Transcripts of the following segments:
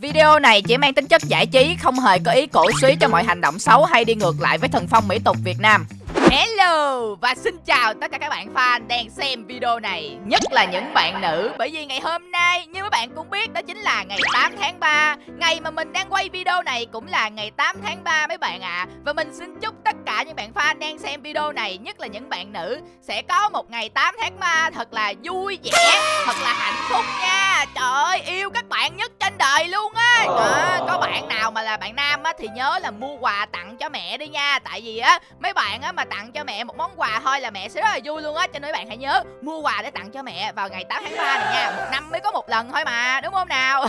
Video này chỉ mang tính chất giải trí, không hề có ý cổ suý cho mọi hành động xấu hay đi ngược lại với thần phong mỹ tục Việt Nam. Hello và xin chào tất cả các bạn fan đang xem video này Nhất là những bạn nữ. Bởi vì ngày hôm nay như các bạn cũng biết đó chính là ngày 8 tháng 3 Ngày mà mình đang quay video này cũng là ngày 8 tháng 3 mấy bạn ạ. À. Và mình xin chúc tất cả những bạn fan đang xem video này Nhất là những bạn nữ Sẽ có một ngày 8 tháng 3 thật là vui vẻ Thật là hạnh phúc nha. Trời ơi yêu các bạn nhất trên đời luôn á. À, Có bạn nào mà là bạn nam á thì nhớ là mua quà tặng cho mẹ đi nha. Tại vì á mấy bạn á mà tặng tặng cho mẹ một món quà thôi là mẹ sẽ rất là vui luôn á. Cho nên bạn hãy nhớ mua quà để tặng cho mẹ vào ngày 8 tháng 3 này nha. Một năm mới có một lần thôi mà đúng không nào?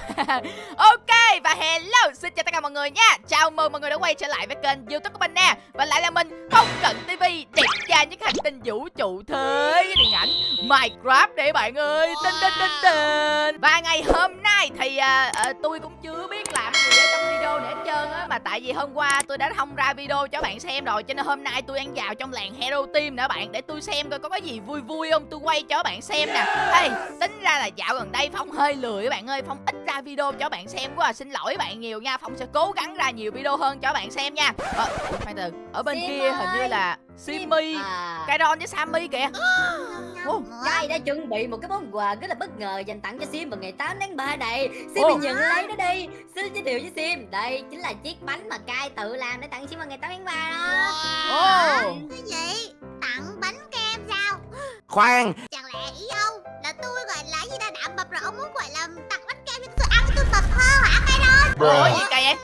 Ok và hello xin chào tất cả mọi người nha. Chào mừng mọi người đã quay trở lại với kênh youtube của mình nè. Và lại là mình không cận tv đẹp trai những hành tinh vũ trụ thế điện ảnh minecraft để bạn ơi. Tinh tinh tinh tin. Và ngày hôm nay thì uh, uh, tôi cũng chưa biết làm gì ở trong video nữa hết trơn á. Mà tại vì hôm qua tôi đã không ra video cho bạn xem rồi cho nên hôm nay tôi ăn vào trong làng hero team nữa bạn để tôi xem coi có cái gì vui vui không tôi quay cho bạn xem nè hey, tính ra là dạo gần đây phong hơi lười các bạn ơi phong ít ra video cho bạn xem quá à. xin lỗi bạn nhiều nha phong sẽ cố gắng ra nhiều video hơn cho bạn xem nha ờ, khoan từ ở bên Sim kia ơi. hình như là Simmy, à. Kairon với Sammy kìa oh. Trai đã chuẩn bị một cái món quà rất là bất ngờ dành tặng cho Sim vào ngày 8 tháng 3 này Sim oh. nhận lấy nó đi Xin giới thiệu với Sim Đây chính là chiếc bánh mà Kai tự làm để tặng Sim vào ngày 8 tháng 3 đó wow. oh. Cái gì? Tặng bánh kem sao? Khoan Chẳng lẽ ý ông là tôi gọi là gì ta đã mập rồi ông muốn gọi là tặng bánh kem cho tôi ăn tôi mập hơn hả Kairon? Ủa gì cây em?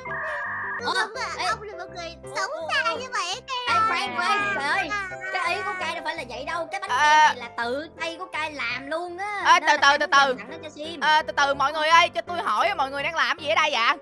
Ủa, ông là một người xấu xa như vậy Ê, khoan khoan trời ơi. Cái ý của cai đâu phải là vậy đâu. Cái bánh à... kem này là tự tay của cai làm luôn á. À, từ từ từ từ. à, từ từ mọi người ơi cho tôi hỏi mọi người đang làm gì ở đây vậy?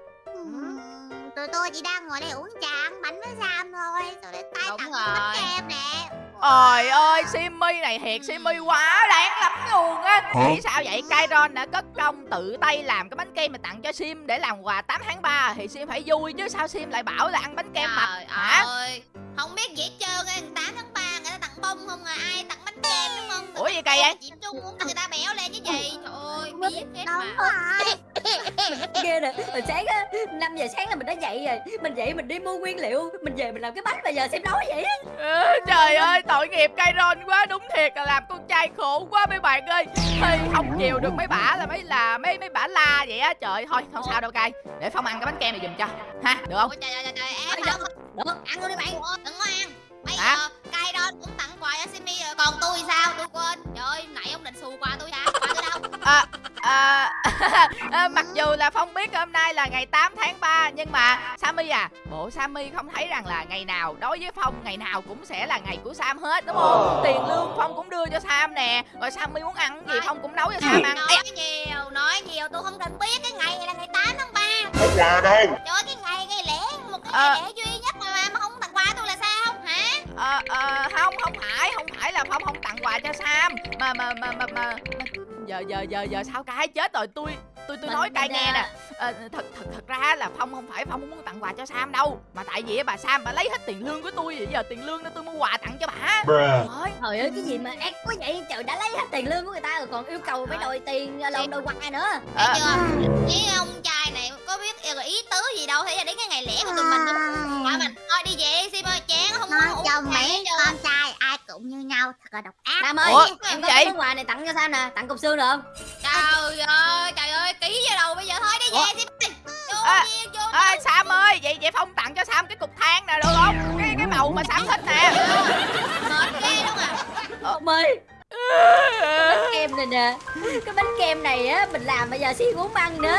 Tụi tôi chỉ đang ngồi đây uống trà ăn bánh với Sam thôi. Rồi để tay tặng bánh kem nè Trời ơi, Simmy này thiệt Simmy quá đáng lắm luôn á Nghĩ sao vậy? Kairon đã cất công tự tay làm cái bánh kem mà tặng cho Sim để làm quà 8 tháng 3 Thì Sim phải vui chứ sao Sim lại bảo là ăn bánh kem mập hả? Ơi, không biết gì hết trơn á, 8 tháng 3 người ta tặng bông không à, ai tặng bánh kem đúng không? Ủa gì kỳ vậy? Chịu chung muốn người ta béo lên chứ gì? Trời ơi, biết hết mà. Ghê nè, hồi sáng á, 5 giờ sáng là mình đã dậy rồi. Mình dậy mình đi mua nguyên liệu. Mình về mình làm cái bánh bây giờ xem nói vậy á. Ừ, Trời ơi, tội nghiệp Kairon quá Đúng thiệt là làm con trai khổ quá mấy bạn ơi. Thôi không chiều được mấy bả là mấy là mấy mấy bả la vậy á. Trời thôi, không sao đâu cay. Để Phong ăn cái bánh kem này giùm cho. Ha, được không? Ôi, trời, trời, trời, em được, được, ăn luôn đi bạn. Đừng có ăn Bây Hả? giờ cay đó cũng tặng quà cho Simi rồi Còn tôi sao? Tôi quên Trời ơi, nãy ông định xù quà tôi đâu? À, à, à, mặc dù là Phong biết hôm nay là ngày 8 tháng 3 Nhưng mà Sammy à Bộ Sammy không thấy rằng là ngày nào Đối với Phong ngày nào cũng sẽ là ngày của Sam hết đúng không? Tiền lương Phong cũng đưa cho Sam nè Rồi Sammy muốn ăn gì Phong cũng nấu cho Sam ăn. Nói nhiều, nói nhiều Tôi không cần biết cái ngày này là ngày 8 tháng 3 Quà đâu. Trời ơi, cái ngày ngày lễ Một cái ngày à. lễ duy nhất mà, mà không tặng quà tôi là sao hả? Ờ, ờ, không, không phải, không phải là Phong không tặng quà cho Sam Mà, mà, mà, mà, mà, giờ giờ giờ giờ sao cái chết rồi? Tôi tôi tôi nói cay nghe nè. À, thật thật thật ra là phong không phải phong không muốn tặng quà cho sam đâu. Mà tại vì bà sam bà lấy hết tiền lương của tôi vậy. Giờ tiền lương đó tôi mua quà tặng cho bà. Trời trời ơi cái gì mà ác quá vậy? Trời đã lấy hết tiền lương của người ta rồi còn yêu cầu phải đòi tiền lon đòi quà nữa. Thấy à. chưa? Ý ông trai này có biết ý tứ gì đâu. Thấy là đến cái ngày lễ của tụi mình thôi mình thôi đi về sim ơi chán không muốn chồng mấy con trai ai cũng như nhau thật là độc ác. Nam ơi Ủa, em có món quà này tặng cho sao nè? Tặng cục xương được không? Trời ơi trời ơi ký vào đầu bây giờ thôi đi về sim à, à, Sam ơi vậy vậy Phong tặng cho Sam cái cục than nè được không? Cái cái màu mà Sam thích nè. Mệt ghê luôn à. Ông ơi bánh kem này nè. Cái bánh kem này á mình làm bây giờ xí muốn ăn nữa.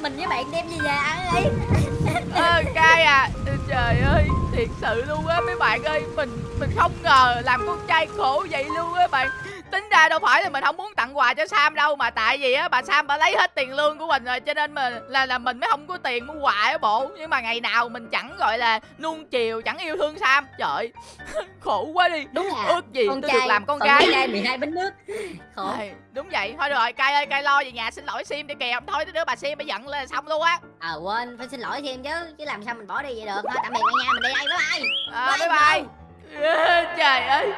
Mình với bạn đem về nhà ăn đi ờ cay à trời ơi, thiệt sự luôn á, mấy bạn ơi, mình mình không ngờ làm con trai khổ vậy luôn á bạn tính ra đâu phải là mình không muốn tặng quà cho sam đâu mà tại vì á bà sam bà lấy hết tiền lương của mình rồi cho nên mà là là mình mới không có tiền mua quà á bộ. Nhưng mà ngày nào mình chẳng gọi là nuông chiều chẳng yêu thương sam. Trời khổ quá đi. Đúng là ước gì con tôi trai, được làm con gái. trai 12 bánh nước. Khổ. À, đúng vậy. Thôi rồi cay ơi cay lo về nhà xin lỗi sim đi kìa. Thôi đứa bà sim mới giận lên xong luôn á. À quên phải xin lỗi thêm chứ chứ làm sao mình bỏ đi vậy được. Thôi tạm biệt cả nhà mình đi đây bye bye. À, bye bye, bye. trời ơi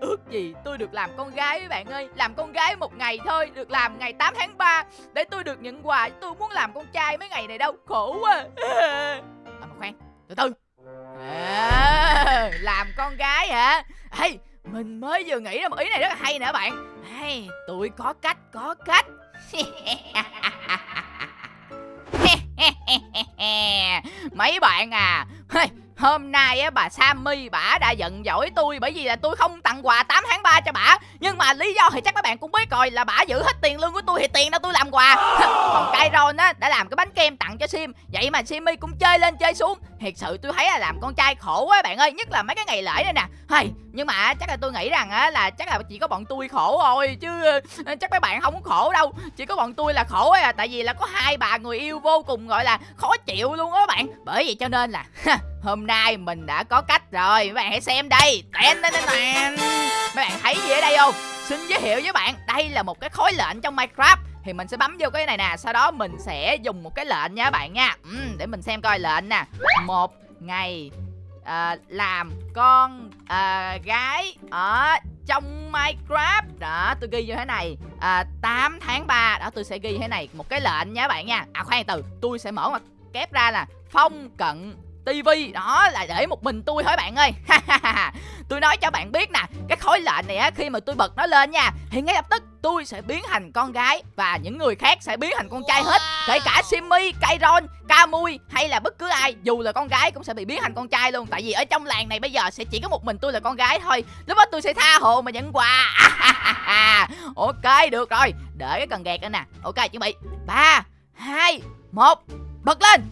ước gì tôi được làm con gái với bạn ơi làm con gái một ngày thôi được làm ngày 8 tháng 3 để tôi được nhận quà tôi muốn làm con trai mấy ngày này đâu khổ quá. À, mà khoan từ từ. À, làm con gái hả? Hey, mình mới vừa nghĩ ra một ý này rất là hay nè bạn. Hey, tôi có cách có cách. Mấy bạn à. Hey, Hôm nay á bà Sammy bả đã giận dỗi tôi bởi vì là tôi không tặng quà 8 tháng 3 cho bả. Nhưng mà lý do thì chắc các bạn cũng biết rồi là bả giữ hết tiền lương của tôi thì tiền đâu tôi làm quà. Còn Kyron á đã làm cái bánh kem tặng cho Sim. Vậy mà Simmy cũng chơi lên chơi xuống. Thiệt sự tôi thấy là làm con trai khổ quá bạn ơi, nhất là mấy cái ngày lễ đây nè. Hay, nhưng mà chắc là tôi nghĩ rằng á là chắc là chỉ có bọn tôi khổ thôi chứ ờ, chắc mấy bạn không có khổ đâu. Chỉ có bọn tôi là khổ à tại vì là có hai bà người yêu vô cùng gọi là khó chịu luôn á bạn. Bởi vậy cho nên là Hôm nay mình đã có cách rồi. Mấy bạn hãy xem đây. Tên, tên, tên, tên. Mấy bạn thấy gì ở đây không? Xin giới thiệu với bạn Đây là một cái khối lệnh trong Minecraft. Thì mình sẽ bấm vô cái này nè sau đó mình sẽ dùng một cái lệnh nha các bạn nha. Ừ, để mình xem coi lệnh nè. Một ngày à, làm con à, gái ở trong Minecraft. Đó tôi ghi như thế này. Ờ, à, 8 tháng 3 đó tôi sẽ ghi thế này một cái lệnh nha các bạn nha. À khoan từ tôi sẽ mở mặt kép ra là phong cận tivi đó là để một mình tôi thôi bạn ơi? Tôi nói cho bạn biết nè cái khối lệnh này á khi mà tôi bật nó lên nha thì ngay lập tức tôi sẽ biến thành con gái và những người khác sẽ biến thành con trai hết. Kể cả Simmy, Kairon, Kamui hay là bất cứ ai dù là con gái cũng sẽ bị biến thành con trai luôn. Tại vì ở trong làng này bây giờ sẽ chỉ có một mình tôi là con gái thôi. Lúc đó tôi sẽ tha hồ mà nhận quà. Ok được rồi. Đợi cái cần gạt lên nè. Ok chuẩn bị. Ba hai một bật lên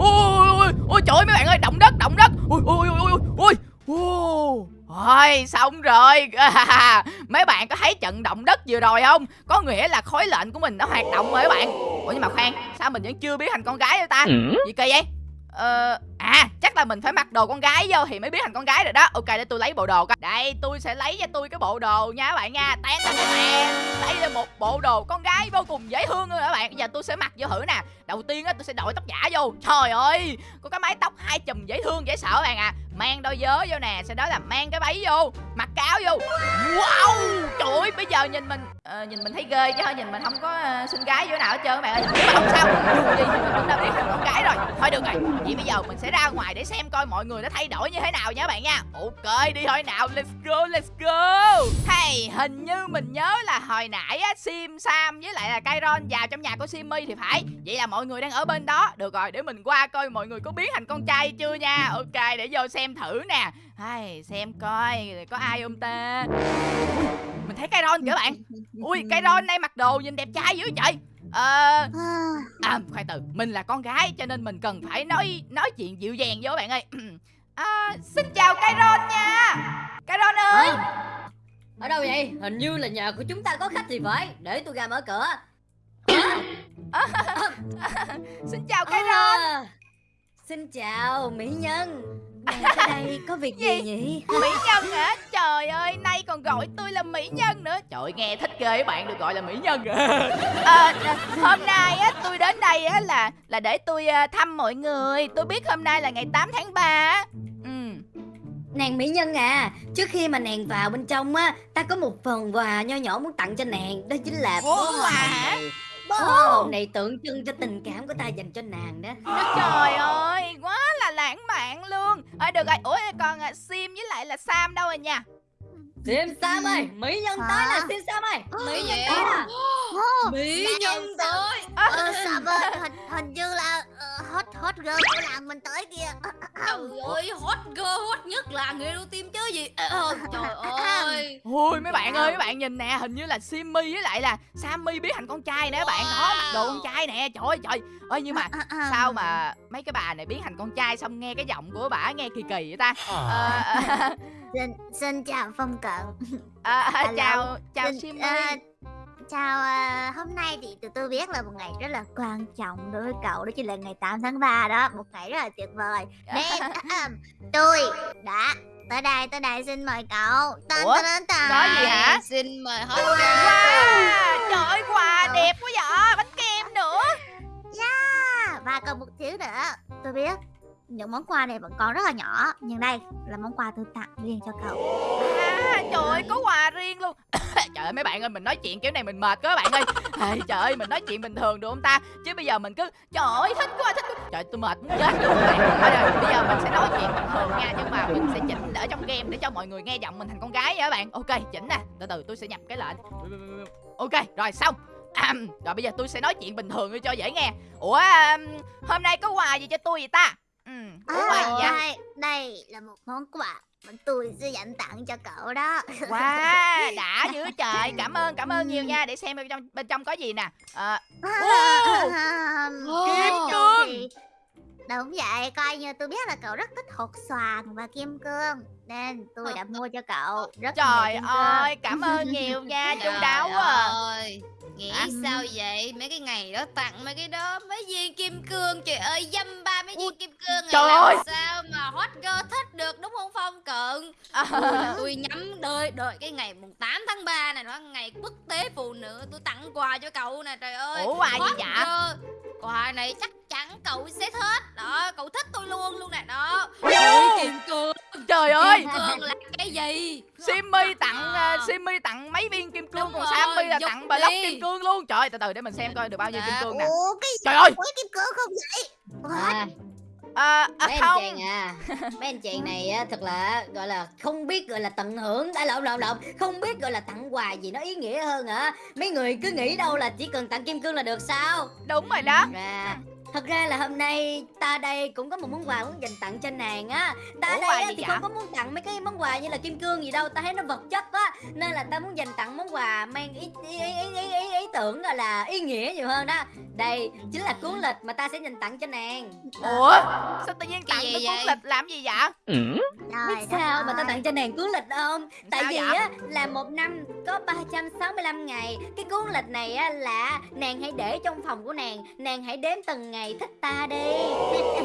ôi ôi ôi trời ơi mấy bạn ơi động đất động đất. Ôi ôi ôi ôi ôi. Ôi, xong rồi. Mấy bạn có thấy trận động đất vừa rồi không? Có nghĩa là khối lệnh của mình đã hoạt động rồi các bạn. Ủa nhưng mà khoan Sao mình vẫn chưa biến thành con gái vậy ta? Ừ. Gì kỳ vậy? Ờ À chắc là mình phải mặc đồ con gái vô Thì mới biến thành con gái rồi đó. Ok để tôi lấy bộ đồ coi. Đây tôi sẽ lấy cho tôi cái bộ đồ nha các bạn nha. Tán tán đây là một bộ đồ con gái vô cùng dễ thương luôn các bạn? Bây giờ tôi sẽ mặc vô thử nè. Đầu tiên á tôi sẽ đội tóc giả vô. Trời ơi! Có cái mái tóc hai chùm dễ thương dễ sợ các bạn à Mang đôi vớ vô nè Sau đó là mang cái váy vô Mặc cáo vô. Wow! Trời ơi bây giờ nhìn mình uh, Nhìn mình thấy ghê chứ Nhìn mình không có uh, xinh gái vô nào hết trơn các bạn ơi. Nhưng mà không sao Dù gì mình cũng đã biết mình con gái rồi. Thôi được rồi. Vậy bây giờ mình sẽ ra ngoài để xem coi mọi người đã thay đổi như thế nào nha các bạn nha. Ok đi thôi. Nào Let's go let's go. Hey hình như mình nhớ là hồi nãy á Sim Sam với lại là Kairon vào trong nhà của Simmy thì phải. Vậy là mọi người đang ở bên đó. Được rồi để mình qua coi mọi người có biến thành con trai chưa nha. Ok để vô xem thử nè. Hay xem coi có ai không ta Ui, mình thấy cái ron kìa bạn. Ui cái ron đây mặc đồ nhìn đẹp trai dữ trời ờ à. khoan từ. Mình là con gái cho nên mình cần phải nói nói chuyện dịu dàng với bạn ơi. À, xin chào cái ron nha. Cái ron ơi. À, ở đâu vậy? Hình như là nhà của chúng ta có khách thì phải. Để tôi ra mở cửa. À, xin chào cái ron à, xin chào mỹ nhân. Nàng đây có việc gì, gì? nhỉ? Mỹ Nhân hả? Trời ơi nay còn gọi tôi là Mỹ Nhân nữa. Trời nghe thích ghê bạn được gọi là Mỹ Nhân à, Hôm nay á tôi đến đây á là là để tôi à, thăm mọi người. Tôi biết hôm nay là ngày 8 tháng 3 ừ. Nàng Mỹ Nhân à Trước khi mà nàng vào bên trong á Ta có một phần quà nho nhỏ muốn tặng cho nàng Đó chính là bó quà hả? Bó hồng? này tượng trưng cho tình cảm của ta dành cho nàng đó. Trời ơi quá là lãng mạn luôn. Ơi được rồi. Ủa còn uh, Sim với lại là Sam đâu rồi nha? Sim Sam ơi Mỹ nhân tới nè Sim Sam ơi. Mỹ nhân tới nè Mỹ nhân tới. Ờ Sam ơi hình, hình là hot girl của làng mình tới kìa. Trời ơi hot girl hot nhất là người yêu tim chứ gì? Ờ, Trời ơi. Ôi mấy bạn ơi mấy bạn nhìn nè Hình như là Simmy với lại là Sammy biến thành con trai nè các bạn Đó mặc đồ con trai nè. Trời ơi trời. Ơi nhưng mà sao mà mấy cái bà này biến thành con trai xong nghe cái giọng của bà nghe kỳ kỳ vậy ta? À, xin xin chào phong cận. À, à, chào chào xin, Simmy. à, chào à, hôm nay thì tụi tôi biết là một ngày rất là quan trọng đối với cậu đó chính là ngày 8 tháng 3 đó một ngày rất là tuyệt vời. Nên tôi đã tới đây tới đây xin mời cậu. Tên Ủa? tên tên có gì hả? Xin mời hết wow. trời ơi quà đẹp quá vậy bánh kem nữa. Yeah và còn một thứ nữa tôi biết những món quà này vẫn còn rất là nhỏ nhưng đây là món quà tôi tặng riêng cho cậu. À, trời ơi, có quà riêng luôn Trời ơi mấy bạn ơi, mình nói chuyện kiểu này mình mệt quá các bạn ơi. À, Trời ơi, mình nói chuyện bình thường được không ta? Chứ bây giờ mình cứ, trời ơi, thích quá, thích quá. Trời tôi mệt muốn chết luôn các bạn. Thôi rồi, bây giờ mình sẽ nói chuyện bình thường nha Nhưng mà mình sẽ chỉnh ở trong game để cho mọi người nghe giọng mình thành con gái nha các bạn. Ok, chỉnh nè, từ từ tôi sẽ nhập cái lệnh. Ok, rồi xong. À, Rồi bây giờ tôi sẽ nói chuyện bình thường cho dễ nghe. Ủa, hôm nay có quà gì cho tôi vậy ta? Ừ, có quà gì vậy? đây, đây là một món quà tôi sẽ dành tặng cho cậu đó. Wow, đã dữ trời. Cảm ơn, cảm ơn nhiều nha. Để xem bên trong, bên trong có gì nè. À, Kim cương. Đúng vậy, coi như tôi biết là cậu rất thích hột xoàn và kim cương. Nên tôi đã mua cho cậu rất Trời ơi, cảm ơn nhiều nha. Chú Trời đáo à. ơi Nghĩ Hả? sao vậy? Mấy cái ngày đó tặng mấy cái đó. Mấy viên kim cương Trời ơi dăm ba mấy viên kim cương này trời làm ơi. sao À, Tôi nhắm đợi đợi cái ngày mùng 8 tháng 3 này nó ngày quốc tế phụ nữ Tôi tặng quà cho cậu nè trời ơi Ủa quà gì Hot dạ? girl. Quà này chắc chắn cậu sẽ thích. Đó cậu thích tôi luôn luôn nè. Đó. Ôi, kim cương. Trời ơi! Kim cương là cái gì? Simmy tặng À. uh, Simmy tặng mấy viên kim cương Đúng Còn rồi, Sammy là tặng block đi. kim cương luôn. Trời ơi, từ từ để mình xem coi được bao nhiêu kim Dạ. cương nè. Ủa cái Trời ơi! với kim cương không vậy? à, à, à, mấy anh không. chàng à mấy anh chàng này á thật là gọi là không biết gọi là tận hưởng. Đã lộn lộn lộn. Không biết gọi là tặng quà gì nó ý nghĩa hơn hả? Mấy người cứ nghĩ đâu là chỉ cần tặng kim cương là được sao? Đúng rồi đó. Ra Thật ra là hôm nay ta đây cũng có một món quà muốn dành tặng cho nàng á. Ta Ủa, đây á, thì vậy? không có muốn tặng mấy cái món quà như là kim cương gì đâu Ta thấy nó vật chất á. Nên là ta muốn dành tặng món quà mang ý, ý, ý, ý, ý, ý, ý tưởng gọi là ý nghĩa nhiều hơn đó. Đây chính là cuốn lịch mà ta sẽ dành tặng cho nàng. Ủa? Sao tự nhiên tặng cái cuốn lịch làm gì vậy? Biết sao mà ta tặng cho nàng cuốn lịch không? Tại Sao vì vậy? á là một năm có 365 ngày. Cái cuốn lịch này á là nàng hãy để trong phòng của nàng Nàng hãy đếm từng ngày thích ta đi.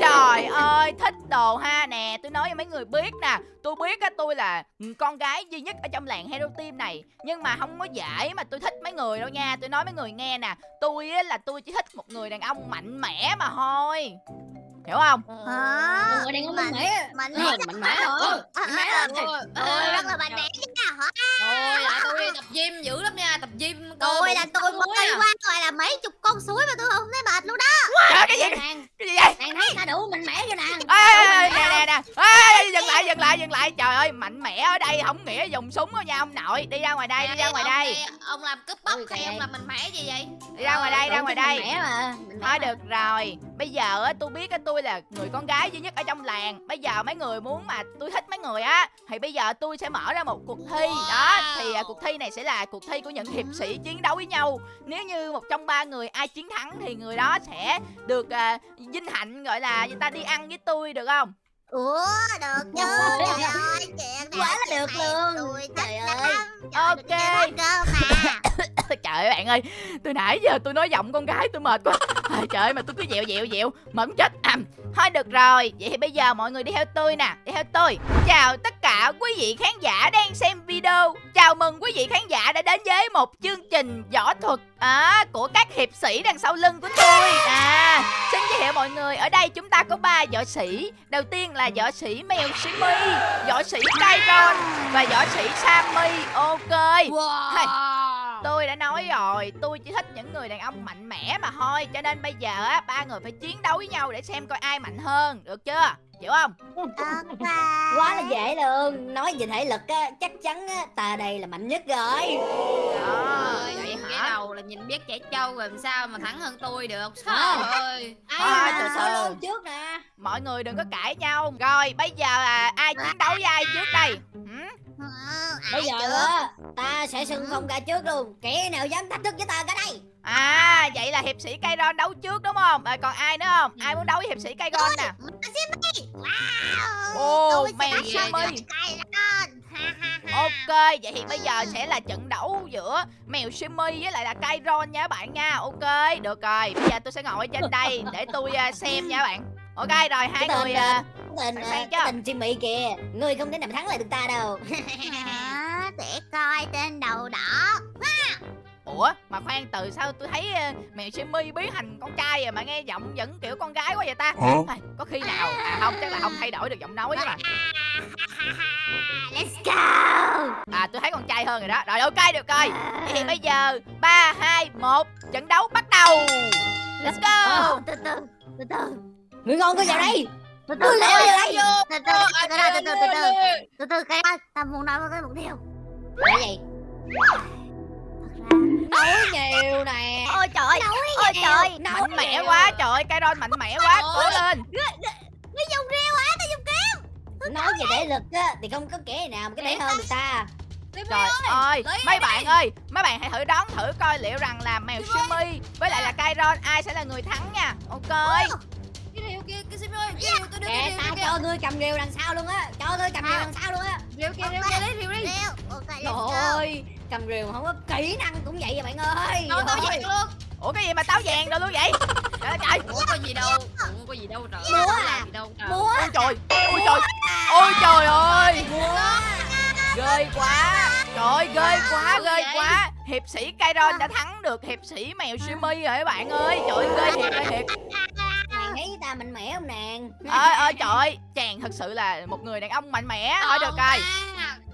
Trời ơi, thích đồ ha. Nè Tôi nói cho mấy người biết nè. Tôi biết á, tôi là con gái duy nhất ở trong làng Hero Team này. Nhưng mà không có dễ mà tôi thích mấy người đâu nha. Tôi nói mấy người nghe nè. Tôi á, là tôi chỉ thích một người đàn ông mạnh mẽ mà thôi. Hiểu không? Hả? Người đàn ông Mạnh- mạnh mẽ Mạnh mẽ mạnh mẽ hả Mạnh mẽ rất là mạnh mẽ chứ nào hả? Ôi là tôi đi tập gym dữ lắm nha Tập gym cơ Tôi là tôi muối à. qua gọi là mấy chục con suối mà tôi không thấy mệt luôn đó Trời cái gì? Cái gì vậy? nàng thấy ta đủ mạnh mẽ cho nàng nè nè nè Ê, dừng lại dừng lại dừng lại trời ơi mạnh mẽ ở đây không nghĩa dùng súng đâu nha ông nội đi ra ngoài đây đi ra ngoài ông đây. này, Ông làm cướp bóc Ôi, hay ông làm mạnh mẽ gì vậy? Đi ra ngoài đây ra Đủ ngoài đây. Thôi được rồi Bây giờ á tôi biết á tôi là người con gái duy nhất ở trong làng. Bây giờ mấy người muốn mà tôi thích mấy người á Thì bây giờ tôi sẽ mở ra một cuộc thi. Đó Thì à, cuộc thi này sẽ là cuộc thi của những hiệp sĩ chiến đấu với nhau. Nếu như một trong ba người ai chiến thắng Thì người đó sẽ được à, vinh hạnh gọi là người ta đi ăn với tôi được không Ủa được chứ Trời ơi chuyện Quá là được luôn. Tôi Trời ơi. Ok. Trời ơi, bạn ơi Từ nãy giờ tôi nói giọng con gái tôi mệt quá. Trời ơi mà tôi cứ dẹo dẹo dẹo muốn chết. À, Thôi được rồi. Vậy thì bây giờ mọi người đi theo tôi nè. Đi theo tôi Chào tất cả quý vị khán giả đang xem video. Chào mừng quý vị khán giả đã đến với một chương trình võ thuật à, Của các hiệp sĩ đằng sau lưng của tôi. À, Xin giới thiệu mọi người. Ở đây chúng ta có ba võ sĩ. Đầu tiên là võ sĩ mèo Simmy Võ sĩ Kairon Và võ sĩ Sammy. Ok. Wow. Tôi đã nói rồi, tôi chỉ thích những người đàn ông mạnh mẽ mà thôi. Cho nên bây giờ á, ba người phải chiến đấu với nhau để xem coi ai mạnh hơn, được chưa? Hiểu không? Ok Quá là dễ luôn Nói về thể lực á Chắc chắn á Ta đây là mạnh nhất rồi Đó, Ơi, vậy cái hả? đầu là nhìn biết trẻ trâu rồi làm sao mà thắng hơn tôi được À. Trời ơi À, Ai từ từ. trước nè Mọi người đừng có cãi nhau Rồi, bây giờ à, ai chiến đấu với ai trước đây? Hử? Ừ, Bây giờ á Ta sẽ xưng phong ra trước luôn Kẻ nào dám thách thức với ta cả đây À, vậy là hiệp sĩ Kairon đấu trước đúng không? À, còn ai nữa không? Ai muốn đấu với hiệp sĩ Kairon nè? Simmy. Wow. Mèo ha Ok, vậy thì bây giờ sẽ là trận đấu giữa mèo Simmy với lại là Kairon nha các bạn nha. Ok, được rồi, bây giờ tôi sẽ ngồi ở trên đây để tôi à, xem nha các bạn. Ok, rồi hai Cái người à, tình Sẵn à, sàng chưa? tình Jimmy kìa. Ngươi không thể nào thắng lại được ta đâu. Hả? Để coi tên đầu đỏ ủa mà khoan từ sao tôi thấy ờ, mèo Simi biến thành con trai rồi mà nghe giọng vẫn kiểu con gái quá vậy ta Hả? Ai, có khi nào à không chắc là không thay đổi được giọng nói chứ mà Let's go à tôi thấy con trai hơn rồi đó rồi ok được rồi Vậy thì bây giờ ba hai một trận đấu bắt đầu let's go từ từ từ từ người ngon có vào đây từ Tôi từ leo vô đây. từ từ từ từ từ từ từ từ từ từ cái ơi ta muốn nói với cái một điều là gì thật ra nói nhiều nè. Ôi trời ôi trời mạnh mẽ quá trời cây mạnh mẽ quá cố lên. Nó dùng rêu á ta dùng kiếm nói về thể lực á thì không có kẻ nào mà cái thể hơn được ta. Trời ơi, mấy bạn ơi, mấy bạn hãy thử đoán thử coi liệu rằng là mèo Simi với lại là Kairon ai sẽ là người thắng nha. Ok. cái rìu kia cái sim ơi cái tôi đưa rìu ta kia. cho ngươi cầm rìu đằng sau luôn á. Cho ngươi cầm rìu đằng sau luôn á. Rìu kia rìu kia lấy rìu đi. Rêu ok let's trời go. ơi cầm rìu không có kỹ năng cũng vậy à bạn ơi nói tao vậy luôn Ủa cái gì mà táo vàng rồi luôn vậy? Trời ơi trời. ủa có gì đâu ủa có gì đâu trời Múa à? làm gì đâu trời múa Ôi trời. Ôi trời. Ôi trời ơi. múa Ghê quá. Trời ơi, ghê quá, ghê vậy? quá. Hiệp sĩ Kairon đã thắng được hiệp sĩ mèo Simi rồi các bạn ơi. Trời ơi, ghê thiệt ghê thiệt. nàng thấy ta mạnh mẽ không nàng Ơi ơi trời ơi, chàng thật sự là một người đàn ông mạnh mẽ. Thôi được rồi.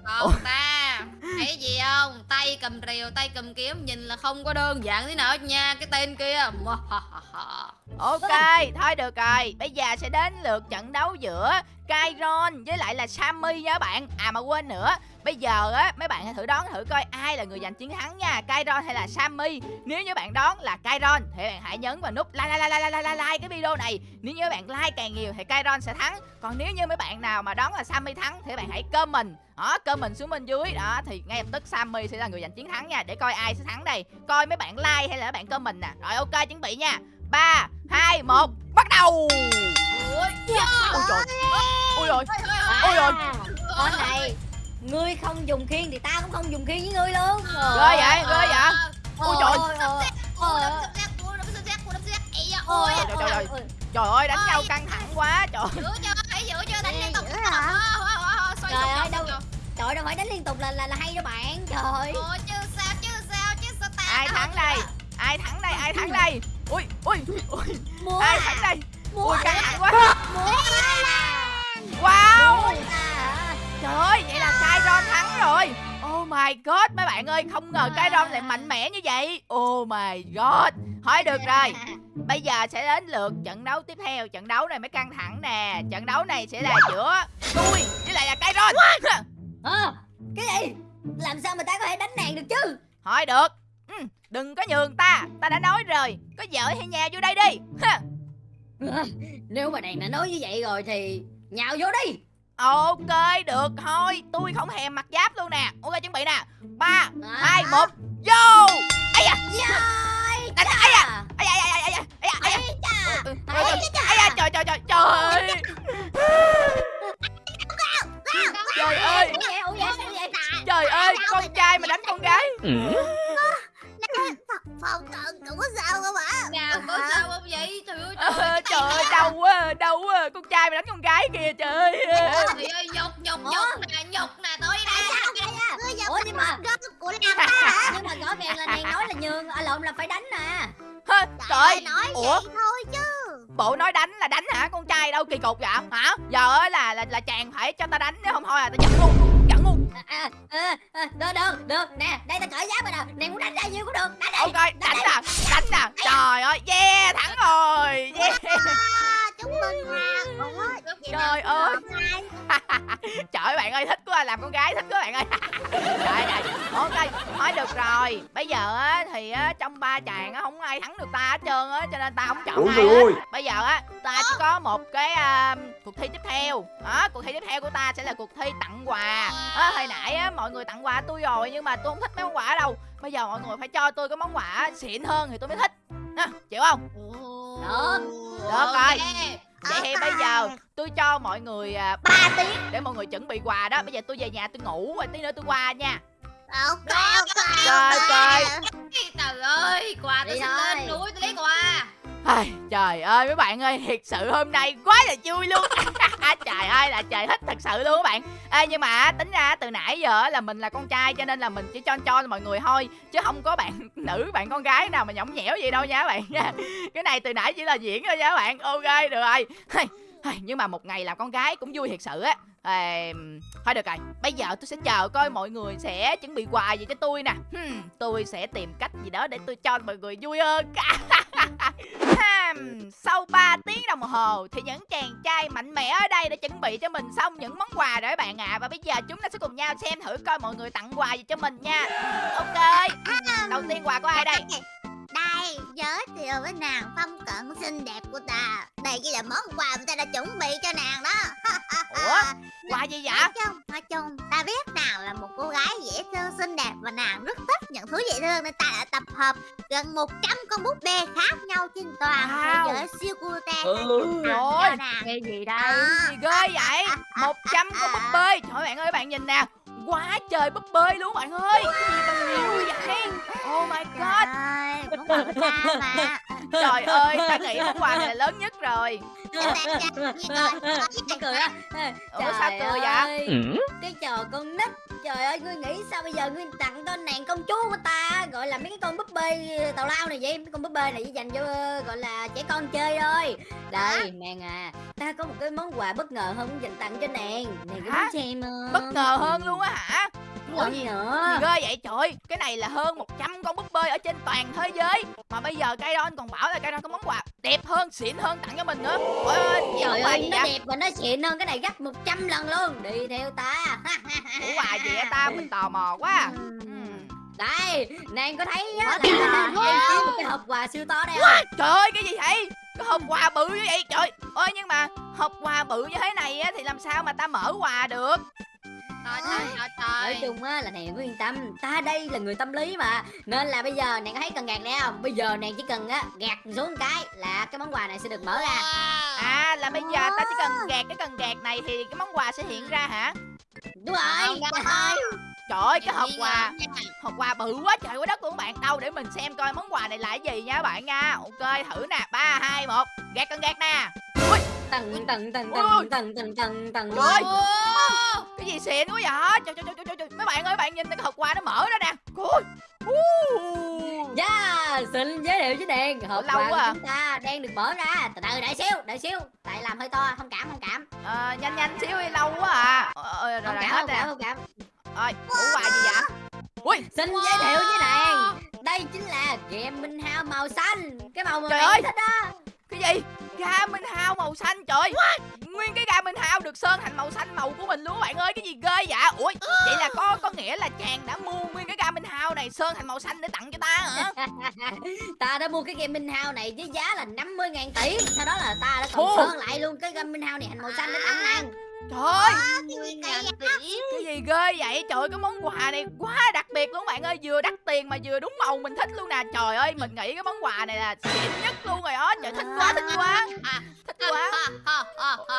Còn ta thấy gì không tay cầm rìu tay cầm kiếm nhìn là không có đơn giản thế nào nha cái tên kia Ok, thôi được rồi. Bây giờ sẽ đến lượt trận đấu giữa Kairon với lại là Sammy nha các bạn. À mà quên nữa, bây giờ á mấy bạn hãy thử đoán thử coi ai là người giành chiến thắng nha, Kairon hay là Sammy. Nếu như bạn đoán là Kairon thì bạn hãy nhấn vào nút like like like like like like, cái video này. Nếu như bạn like càng nhiều thì Kairon sẽ thắng. Còn nếu như mấy bạn nào mà đoán là Sammy thắng thì bạn hãy comment. Đó, comment xuống bên dưới đó thì ngay lập tức Sammy sẽ là người giành chiến thắng nha để coi ai sẽ thắng đây. Coi mấy bạn like hay là mấy bạn comment nè. Rồi ok chuẩn bị nha. 3 2 1 bắt đầu. Ôi trời. Ôi rồi. Ôi rồi. con này ngươi không dùng khiên thì ta cũng không dùng khiên với ngươi luôn Ghê vậy, ghê vậy. Ôi trời. ôi ôi ôi Trời, trời, trời. Trời ơi đánh nhau căng thẳng quá trời. giữ cho hãy giữ cho đánh là là, là hay đâu bạn trời Ôi chứ sao chứ sao chứ sao ta Ai thắng đây? à? Ai thắng đây? Ai thắng đây? Ui ui ui. múa Ai thắng đây? múa Ui căng thẳng quá. múa Wow. à. Trời ơi, vậy là Kairon thắng rồi. Oh my god, mấy bạn ơi, không ngờ Kairon lại mạnh mẽ như vậy. Oh my god. Thôi được rồi. Bây giờ sẽ đến lượt trận đấu tiếp theo. Trận đấu này mới căng thẳng nè. Trận đấu này sẽ là giữa tôi với lại là Kairon. Ờ, cái gì làm sao mà ta có thể đánh nàng được chứ Thôi được. Ừ, đừng có nhường ta. Ta đã nói rồi. Có vợ hay nhà vô đây đi. Ha. Ờ, nếu mà nàng đã nói như vậy rồi thì nhào vô đi Ok, được thôi. Tôi không thèm mặc giáp luôn nè. Ok, chuẩn bị nè. ba À. hai một vô. Ây da, Rồi, đánh thích quá bạn ơi. Trời ơi. Ok, thôi được rồi. Bây giờ á thì á trong ba chàng á không ai thắng được ta hết trơn á cho nên ta không chọn Ủa ai trời hết. ơi. Bây giờ á ta chỉ có một cái à, cuộc thi tiếp theo. Đó, cuộc thi tiếp theo của ta sẽ là cuộc thi tặng quà. Á, hồi nãy á mọi người tặng quà tôi rồi nhưng mà tôi không thích mấy món quà đâu. Bây giờ mọi người phải cho tôi cái món quà xịn hơn thì tôi mới thích. Nè, chịu không? Được. Được rồi. Vậy thì bây giờ tôi cho mọi người à, 3 tiếng để mọi người chuẩn bị quà đó. Bây giờ tôi về nhà tôi ngủ rồi tí nữa tôi qua nha. ok ok Trời trời. trời ơi quà tôi thôi. lên núi tôi lấy quà Ai, Trời ơi mấy bạn ơi Thiệt sự hôm nay quá là vui luôn. À, trời ơi là trời thích thật sự luôn các bạn. Ê, Nhưng mà tính ra từ nãy giờ là mình là con trai Cho nên là mình chỉ cho cho mọi người thôi Chứ không có bạn nữ bạn con gái nào mà nhõng nhẽo gì đâu nha các bạn. Cái này từ nãy chỉ là diễn thôi nha các bạn. Ok được rồi. Nhưng mà một ngày làm con gái cũng vui thiệt sự á à, Thôi được rồi Bây giờ tôi sẽ chờ coi mọi người sẽ chuẩn bị quà gì cho tôi nè. Hmm, Tôi sẽ tìm cách gì đó để tôi cho mọi người vui hơn. Sau 3 tiếng đồng hồ Thì những chàng trai mạnh mẽ ở đây đã chuẩn bị cho mình xong những món quà rồi các bạn ạ. Và bây giờ chúng ta sẽ cùng nhau xem thử coi mọi người tặng quà gì cho mình nha. Ok Đầu tiên quà của ai đây Đây, giới thiệu với nàng phong cận xinh đẹp của ta. Đây chỉ là món quà mà ta đã chuẩn bị cho nàng đó. Ủa? Quà gì vậy? Nói chung, nói chung, ta biết nàng là một cô gái dễ thương xinh đẹp Và nàng rất thích những thứ dễ thương Nên ta đã tập hợp gần 100 con búp bê khác nhau trên toàn Wow. thế giới siêu cute Rồi. cho nàng. Nghe gì đây? Gì ghê vậy? 100 con búp bê. Trời bạn ơi bạn nhìn nè. Quá trời búp bê luôn bạn ơi. Cái gì mà nhiều vậy Trời ơi, ta mà. Trời ơi ta nghĩ món quà này là lớn nhất rồi. Mắc cười á. Ủa, sao cười vậy? ơi, Cái trò con nít Trời ơi ngươi nghĩ sao bây giờ ngươi tặng cho nàng công chúa của ta Gọi là mấy cái con búp bê tào lao này vậy Mấy con búp bê này chỉ dành cho gọi là trẻ con chơi thôi. Đây nàng à Ta có một cái món quà bất ngờ hơn muốn dành tặng cho nàng. Nàng có muốn xem không? Bất ngờ hơn luôn á hả Ngờ gì nữa? Ghê vậy trời. Cái này là hơn 100 con búp bê ở trên toàn thế giới. Mà bây giờ Kairon còn bảo là Kairon có món quà đẹp hơn, xịn hơn tặng cho mình nữa. Ôi ơi, Trời ơi nó đẹp và nó xịn hơn cái này gấp 100 lần luôn. Đi theo ta. Ủa quà gì vậy ta? Mình tò mò quá. Ừm. Đây nàng có thấy á là quá. đang kiếm một cái hộp quà siêu to đây không? Trời ơi cái gì vậy? Cái hộp quà bự như vậy trời. Ơi nhưng mà hộp quà bự như thế này á thì làm sao mà ta mở quà được Trời trời trời Nói chung á là nàng cứ yên tâm Ta đây là người tâm lý mà Nên là bây giờ nàng có thấy cần gạt này không Bây giờ nàng chỉ cần á gạt xuống một cái Là cái món quà này sẽ được mở ra. À là bây giờ ta chỉ cần gạt cái cần gạt này thì cái món quà sẽ hiện ra hả Đúng rồi trời ơi. Trời ơi cái hộp quà. Hộp quà bự quá trời quá đất luôn các bạn Đâu để mình xem coi món quà này là cái gì nha các bạn nha Ok thử nè ba hai một Gạt cần gạt nè Tầng tầng tầng Ôi. tầng tầng tầng tầng tầng Trời ơi. Cái gì xịn quá vậy? Trời, trời, trời, trời, trời. Mấy bạn ơi bạn nhìn cái hộp quà nó mở ra nè. Ôi Uh. Yeah, xin giới thiệu với nàng Hộp lâu quà của quá à. chúng ta đang được mở ra. Từ từ đợi xíu, đợi xíu. Tại làm hơi to, thông cảm, thông cảm. Ờ, Nhanh nhanh xíu đi lâu quá à. Ờ, ờ, Rồi Thông rồi cảm, nè. cảm, thông cảm. Ôi ủa quà gì vậy? Ui. Xin giới thiệu với nàng Đây chính là game Minh Hao màu xanh. Cái màu mà Trời ơi. thích á. Cái gì Ga Minh Hao màu xanh trời. Nguyên cái ga Minh Hao được sơn thành màu xanh màu của mình luôn bạn ơi Cái gì ghê vậy? Ui vậy là có có nghĩa là chàng đã mua nguyên cái ga Minh Hao này sơn thành màu xanh để tặng cho ta hả? Ta đã mua cái game Minh Hao này với giá là 50 ngàn tỷ. Sau đó là ta đã còn sơn lại luôn cái game Minh Hao này thành màu xanh để tặng nàng Trời ơi. Cái gì ghê vậy Trời ơi cái món quà này quá đặc biệt luôn bạn ơi Vừa đắt tiền mà vừa đúng màu mình thích luôn nè Trời ơi mình nghĩ cái món quà này là xịn nhất luôn rồi đó Trời thích quá thích quá À, Thích quá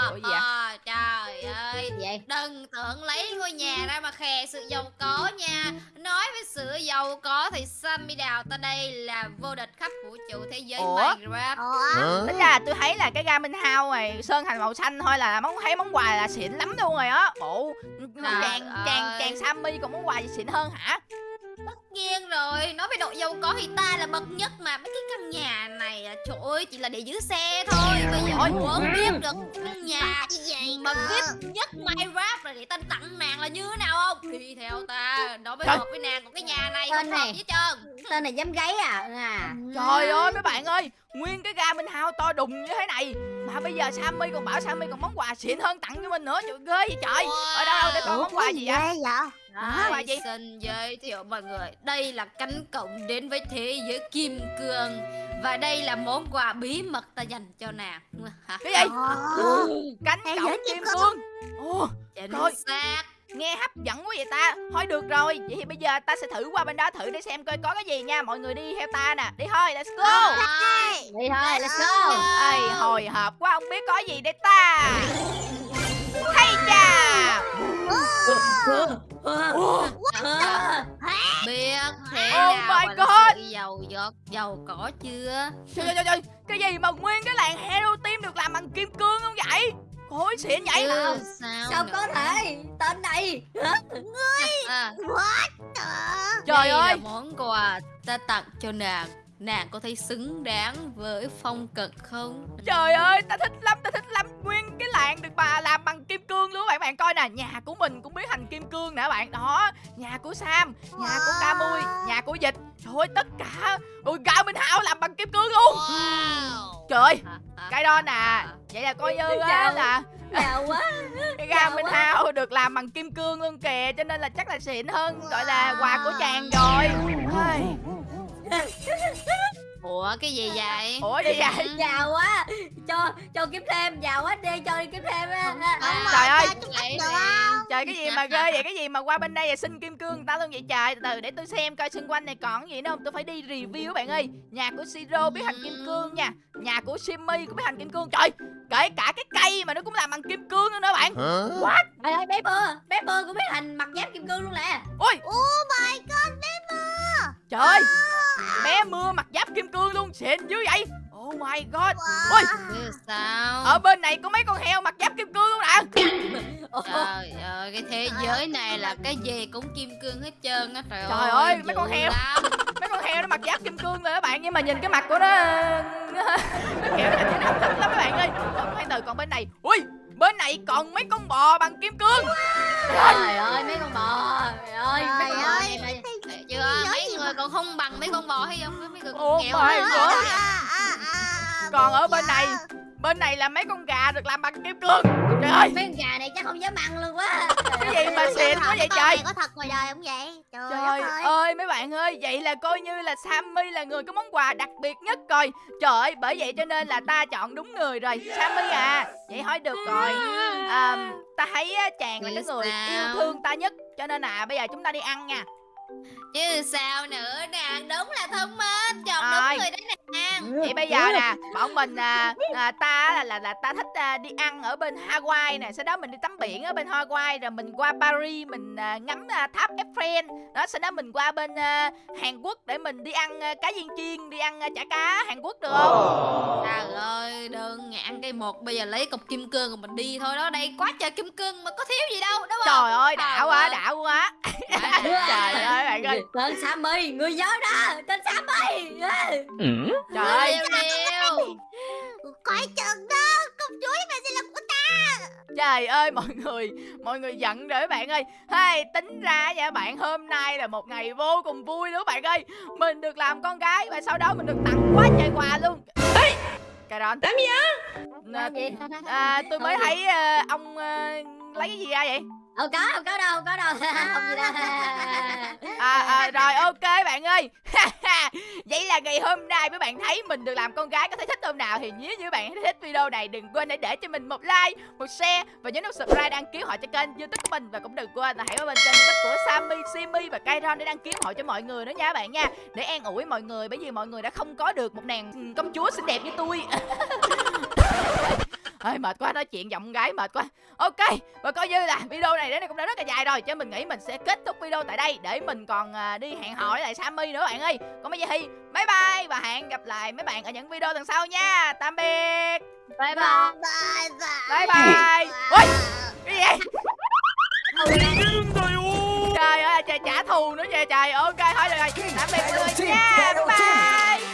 Ủa gì. Trời ơi vậy? Đừng tưởng lấy ngôi nhà ra mà khè sự giàu có nha Nói với sự giàu có thì Sammy Đào ta đây là vô địch khắp vũ trụ thế giới Ủa? Minecraft Ủa? Tính ra tôi thấy là cái ga Minh Hao này sơn thành màu xanh thôi là món thấy món quà là xịn lắm luôn rồi á. Ồ, Trời chàng chàng ơi. chàng Sammy còn món quà gì xịn hơn hả? Tất nhiên rồi Nói về độ giàu có thì ta là bậc nhất mà Mấy cái căn nhà này à, Trời ơi chỉ là để giữ xe thôi Bây giờ Ôi. muốn biết được căn nhà Cái gì mà? VIP nhất Minecraft là để ta tặng nàng là như thế nào không Đi theo ta Nó mới hợp với nàng Còn cái nhà này Tên không hợp này. với trơn Tên này dám gáy à à Trời ơi mấy bạn ơi, nguyên cái ga Minh Hao to đùng như thế này mà bây giờ Sammy còn bảo Sammy còn món quà xịn hơn tặng cho mình nữa. Trời ghê vậy trời. Ở đâu đâu để coi món quà gì vậy? Hả? Quà gì? Xin giới thiệu mọi người Đây là cánh cổng đến với thế giới kim cương Và đây là món quà bí mật ta dành cho nàng Cái gì? Ồ. Cánh Thế cổng kim kim cương. Ồ, Chính xác Nghe hấp dẫn quá vậy ta. Thôi được rồi Vậy thì bây giờ ta sẽ thử qua bên đó thử để xem coi có cái gì nha. Mọi người đi theo ta nè. Đi thôi let's go. Đi thôi let's go. Ây hồi hộp quá không biết có gì để ta. Hay chà. Biết thế oh nào my dầu giọt dầu cỏ chưa? Trời trời trời Cái gì mà nguyên cái làng Hero Team được làm bằng kim cương không vậy? Hối xỉn vậy ừ, nào? Sao, sao có thể? Tên này Hả? Ngươi à. What the Trời Đây ơi. món quà ta tặng cho nàng nàng có thấy xứng đáng với phong cận không? Trời ơi, ta thích lắm, ta thích lắm. Nguyên cái làng được bà làm bằng kim cương luôn bạn. Bạn coi nè Nhà của mình cũng biến thành kim cương nè bạn. Đó, nhà của Sam, nhà của Camui, nhà của Dịch. Trời ơi, tất cả Ui, gạo Minh Hào làm bằng kim cương luôn. Trời ơi, Hả? Hả? cái đó nè Vậy là coi như á là giàu quá. Cái Giàu Minh. Hào được làm bằng kim cương luôn kìa Cho nên là chắc là xịn hơn Gọi là quà của chàng rồi ủa cái gì vậy? Ủa gì vậy? giàu quá. Cho cho kiếm thêm giàu quá. Đi cho đi kiếm thêm á. À, Trời ơi. Trời cái gì mà ghê vậy? Cái gì mà qua bên đây là xin kim cương người ta luôn vậy? Trời Từ từ để tôi xem coi xung quanh này còn gì nữa không? Tôi phải đi review bạn ơi. Nhà của Siro biến thành kim cương nha. Nhà của Simmy cũng biến thành kim cương. Trời kể cả cái cây mà nó cũng làm bằng kim cương nữa đó bạn. Hả? Trời ơi bé bơ bé bơ cũng biết thành mặt giáp kim cương luôn nè. Ôi! Oh my god, bé mưa trời ơi Bé mưa mặt giáp kim cương luôn xịn dữ vậy. Oh my god. Ôi. Chứ sao? Ở bên này có mấy con heo mặt giáp kim cương luôn nè Trời ơi, cái thế giới này là cái gì cũng kim cương hết trơn á trời, Trời ơi, mấy con heo. lắm. Mấy con heo nó mặt giáp kim cương rồi các bạn Nhưng mà nhìn cái mặt của nó Nó kiểu là nó hấp dẫn lắm các bạn ơi. Khoan từ còn bên này. Ui bên này còn mấy con bò bằng kim cương. Trời ơi mấy con bò trời ơi mấy con bò này chưa mấy người còn không bằng mấy con bò hay không? Mấy người Ồ, còn nghèo nữa. À, à, à, Còn ở bên giờ. này Bên này là mấy con gà được làm bằng kim cương. Trời ơi. Mấy con gà này chắc không dám ăn luôn quá Cái gì mà xịn quá vậy con trời? Này có thật ngoài đời không vậy? Trời, Trời ơi. ơi mấy bạn ơi Vậy là coi như là Sammy là người có món quà đặc biệt nhất rồi. Trời ơi bởi vậy cho nên là ta chọn đúng người rồi Sammy à. Vậy hỏi được rồi. À, Ta thấy chàng là cái người yêu thương ta nhất. Cho nên là bây giờ chúng ta đi ăn nha chứ sao nữa nè đúng là thông minh chọn Rồi. đúng người đấy nè Vậy bây giờ nè Bọn mình à, à, Ta là, là là ta thích à, đi ăn ở bên Hawaii nè. Sau đó mình đi tắm biển ở bên Hawaii Rồi mình qua Paris Mình à, ngắm à, tháp Eiffel. Đó Sau đó mình qua bên à, Hàn Quốc Để mình đi ăn à, cá viên chiên Đi ăn à, chả cá Hàn Quốc được không? Trời ơi đơn ngạn cây một bây giờ lấy cục kim cương rồi mình đi thôi. Đó đây quá trời kim cương mà có thiếu gì đâu đúng không? Trời ơi đã Trời quá ơi. đã quá. Trời ơi. bạn ơi. Tên Sammy người nhớ đó tên Sammy. Trời ơi. Liêu liêu Coi chừng đó, công chúa mà sẽ là của ta. Trời ơi mọi người Mọi người giận rồi các bạn ơi. Hay tính ra nha bạn Hôm nay là một ngày vô cùng vui luôn các bạn ơi. Mình được làm con gái Và sau đó mình được tặng quá trời quà luôn Cà rон Làm gì à, gì? à, Tôi mới thấy ờ, ông ờ, lấy cái gì ra vậy không có không có đâu không có đâu. Không gì đâu. À, à, Rồi ok bạn ơi. Vậy là ngày hôm nay mấy bạn thấy mình được làm con gái Có thấy thích không nào? Thì nếu như bạn thấy thích video này Đừng quên hãy để cho mình một like, một share Và nhớ nút subscribe đăng ký họ cho kênh youtube của mình. Và cũng đừng quên là hãy qua bên kênh youtube của Sammy, Simi và Kairon Để đăng ký họ cho mọi người nữa nha bạn nha. Để an ủi mọi người Bởi vì mọi người đã không có được một nàng công chúa xinh đẹp như tôi Ơi mệt quá nói chuyện giọng gái mệt quá. Ok và coi như là video này đến đây cũng đã rất là dài rồi Cho mình nghĩ mình sẽ kết thúc video tại đây Để mình còn à, đi hẹn hò với lại Sammy nữa bạn ơi. Còn bây giờ thì bye bye Và hẹn gặp lại mấy bạn ở những video lần sau nha. Tạm biệt. Bye bye. Bye bye. Bye. Bye Ôi cái gì vậy? Trời ơi trời trả thù nữa trời trời. Ok thôi được rồi. Tạm biệt mọi người nha. Bye bye